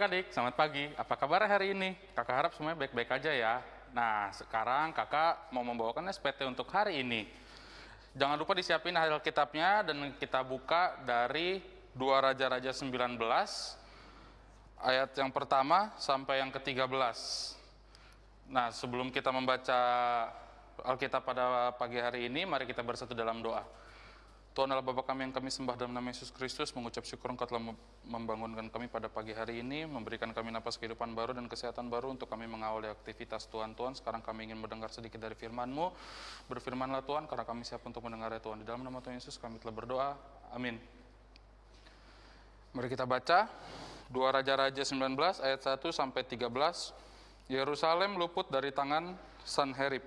adik-adik, selamat pagi. Apa kabar hari ini? Kakak harap semuanya baik-baik aja ya. Nah, sekarang kakak mau membawakan SPT untuk hari ini. Jangan lupa disiapin Alkitabnya dan kita buka dari 2 Raja-Raja 19 ayat yang pertama sampai yang ke-13. Nah, sebelum kita membaca Alkitab pada pagi hari ini, mari kita bersatu dalam doa. Tuhan adalah Bapa kami yang kami sembah dalam nama Yesus Kristus, mengucap syukur Engkau telah membangunkan kami pada pagi hari ini, memberikan kami napas kehidupan baru dan kesehatan baru untuk kami mengawali aktivitas Tuhan. Tuhan, sekarang kami ingin mendengar sedikit dari firman-Mu. Berfirmanlah Tuhan, karena kami siap untuk mendengarnya Tuhan. Di dalam nama Tuhan Yesus kami telah berdoa. Amin. Mari kita baca 2 Raja-Raja 19 ayat 1 sampai 13. Yerusalem luput dari tangan Sanherib.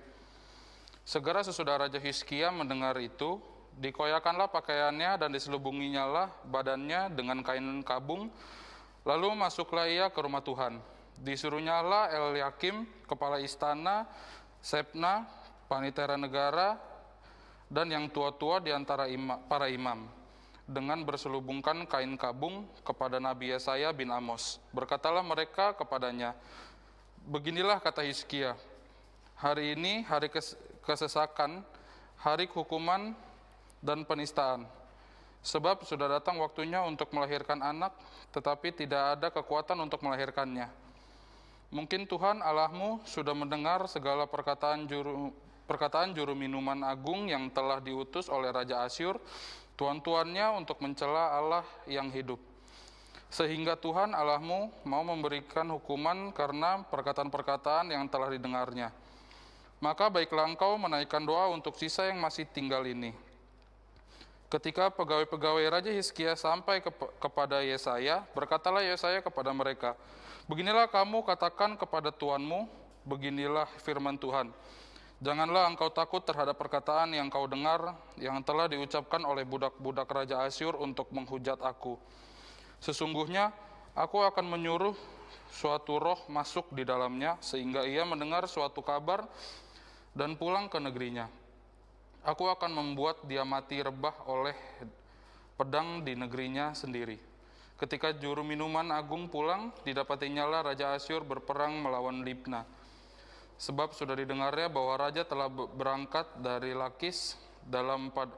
Segera sesudah Raja Hizkia mendengar itu, dikoyakanlah pakaiannya dan diselubunginya lah badannya dengan kain kabung. Lalu masuklah ia ke rumah Tuhan. Disuruhnya lah Eliakim, kepala istana, Sepna, panitera negara, dan yang tua-tua di antara ima, para imam dengan berselubungkan kain kabung kepada Nabi Yesaya bin Amos. Berkatalah mereka kepadanya, Beginilah kata Hizkia, hari ini hari kesesakan, hari hukuman dan penistaan. Sebab sudah datang waktunya untuk melahirkan anak, tetapi tidak ada kekuatan untuk melahirkannya. Mungkin Tuhan Allahmu sudah mendengar segala perkataan juru, perkataan juru minuman agung yang telah diutus oleh Raja Asyur, tuan-tuannya untuk mencela Allah yang hidup. Sehingga Tuhan Allahmu mau memberikan hukuman karena perkataan-perkataan yang telah didengarnya. Maka baiklah engkau menaikkan doa untuk sisa yang masih tinggal ini Ketika pegawai-pegawai Raja Hizkia sampai ke, kepada Yesaya, berkatalah Yesaya kepada mereka, Beginilah kamu katakan kepada Tuanmu, beginilah firman Tuhan. Janganlah engkau takut terhadap perkataan yang kau dengar, yang telah diucapkan oleh budak-budak Raja Asyur untuk menghujat aku. Sesungguhnya, aku akan menyuruh suatu roh masuk di dalamnya, sehingga ia mendengar suatu kabar dan pulang ke negerinya Aku akan membuat dia mati rebah oleh pedang di negerinya sendiri. Ketika juru minuman agung pulang, didapatinya lah Raja Asyur berperang melawan Libna. Sebab sudah didengarnya bahwa Raja telah berangkat dari Lakis dalam pad,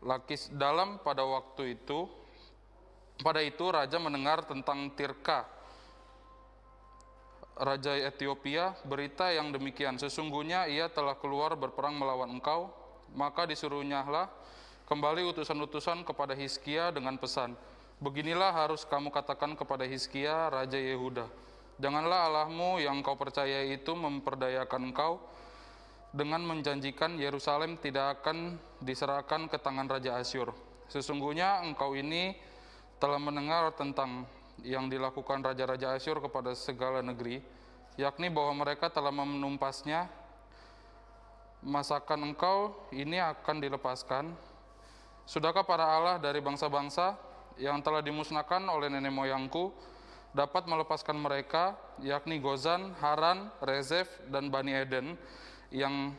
Lakis dalam pada waktu itu. Pada itu Raja mendengar tentang Tirka, Raja Ethiopia, berita yang demikian. Sesungguhnya ia telah keluar berperang melawan engkau, maka disuruhnyalah kembali utusan-utusan kepada Hizkia dengan pesan, Beginilah harus kamu katakan kepada Hizkia, Raja Yehuda, Janganlah Allahmu yang kau percaya itu memperdayakan engkau dengan menjanjikan Yerusalem tidak akan diserahkan ke tangan Raja Asyur. Sesungguhnya engkau ini telah mendengar tentang yang dilakukan Raja-Raja Asyur kepada segala negeri, yakni bahwa mereka telah menumpasnya masakan engkau ini akan dilepaskan? Sudahkah para Allah dari bangsa-bangsa yang telah dimusnahkan oleh nenek moyangku dapat melepaskan mereka, yakni Gozan, Haran, Rezef, dan Bani Eden yang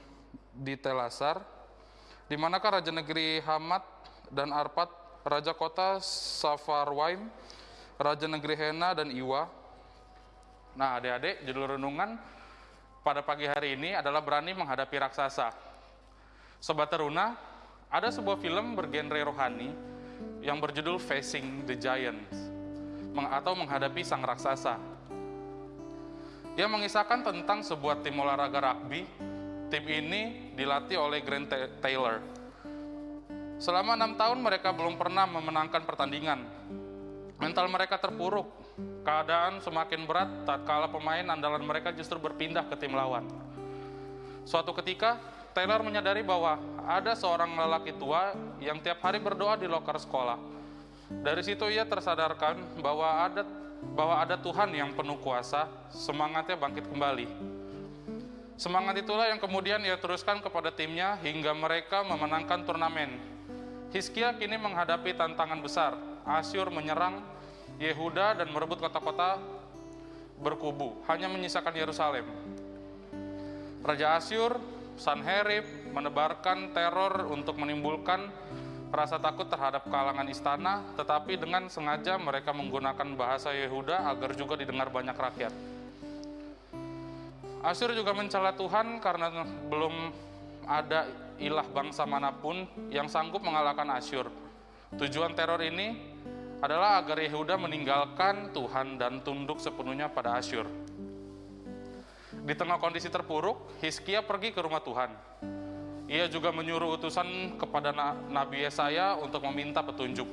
di Telasar? Di manakah raja negeri Hamad dan Arpat, raja kota Safarwaim, raja negeri Hena dan Iwa? Nah, adik-adik, judul renungan pada pagi hari ini adalah berani menghadapi raksasa. Sobat Teruna, ada sebuah film bergenre rohani yang berjudul Facing the Giants atau menghadapi sang raksasa. Ia mengisahkan tentang sebuah tim olahraga rugby. Tim ini dilatih oleh Grant Taylor. Selama enam tahun mereka belum pernah memenangkan pertandingan. Mental mereka terpuruk Keadaan semakin berat tatkala pemain andalan mereka justru berpindah ke tim lawan. Suatu ketika, Taylor menyadari bahwa ada seorang lelaki tua yang tiap hari berdoa di loker sekolah. Dari situ ia tersadarkan bahwa ada bahwa ada Tuhan yang penuh kuasa, semangatnya bangkit kembali. Semangat itulah yang kemudian ia teruskan kepada timnya hingga mereka memenangkan turnamen. Hizkia kini menghadapi tantangan besar. Asyur menyerang Yehuda dan merebut kota-kota berkubu, hanya menyisakan Yerusalem. Raja Asyur, Sanherib, menebarkan teror untuk menimbulkan rasa takut terhadap kalangan istana, tetapi dengan sengaja mereka menggunakan bahasa Yehuda agar juga didengar banyak rakyat. Asyur juga mencela Tuhan karena belum ada ilah bangsa mana pun yang sanggup mengalahkan Asyur. Tujuan teror ini adalah agar Yehuda meninggalkan Tuhan dan tunduk sepenuhnya pada Asyur. Di tengah kondisi terpuruk, Hizkia pergi ke rumah Tuhan. Ia juga menyuruh utusan kepada Nabi Yesaya untuk meminta petunjuk.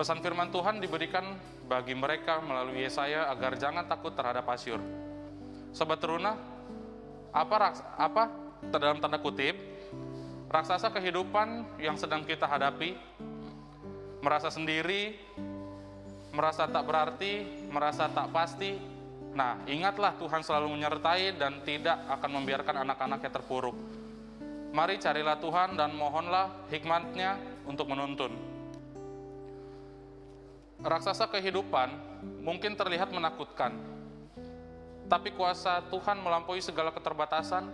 Pesan firman Tuhan diberikan bagi mereka melalui Yesaya agar jangan takut terhadap Asyur. Sobat teruna, apa apa dalam tanda kutip raksasa kehidupan yang sedang kita hadapi merasa sendiri, merasa tak berarti, merasa tak pasti. Nah, ingatlah Tuhan selalu menyertai dan tidak akan membiarkan anak-anaknya terpuruk. Mari carilah Tuhan dan mohonlah hikmatnya untuk menuntun. Raksasa kehidupan mungkin terlihat menakutkan, tapi kuasa Tuhan melampaui segala keterbatasan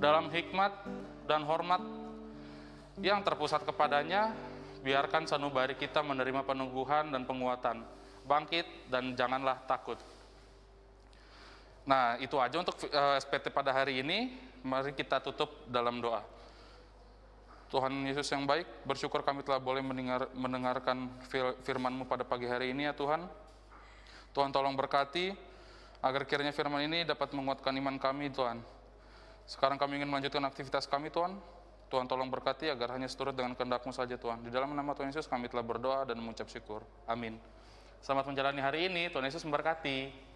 dalam hikmat dan hormat yang terpusat kepadanya biarkan sanubari kita menerima peneguhan dan penguatan. Bangkit dan janganlah takut. Nah, itu aja untuk eh, SPT pada hari ini. Mari kita tutup dalam doa. Tuhan Yesus yang baik, bersyukur kami telah boleh mendengar, mendengarkan firman-Mu pada pagi hari ini ya Tuhan. Tuhan tolong berkati, agar kiranya firman ini dapat menguatkan iman kami Tuhan. Sekarang kami ingin melanjutkan aktivitas kami Tuhan, Tuhan tolong berkati agar hanya seturut dengan kehendak-Mu saja Tuhan. Di dalam nama Tuhan Yesus kami telah berdoa dan mengucap syukur. Amin. Selamat menjalani hari ini, Tuhan Yesus memberkati.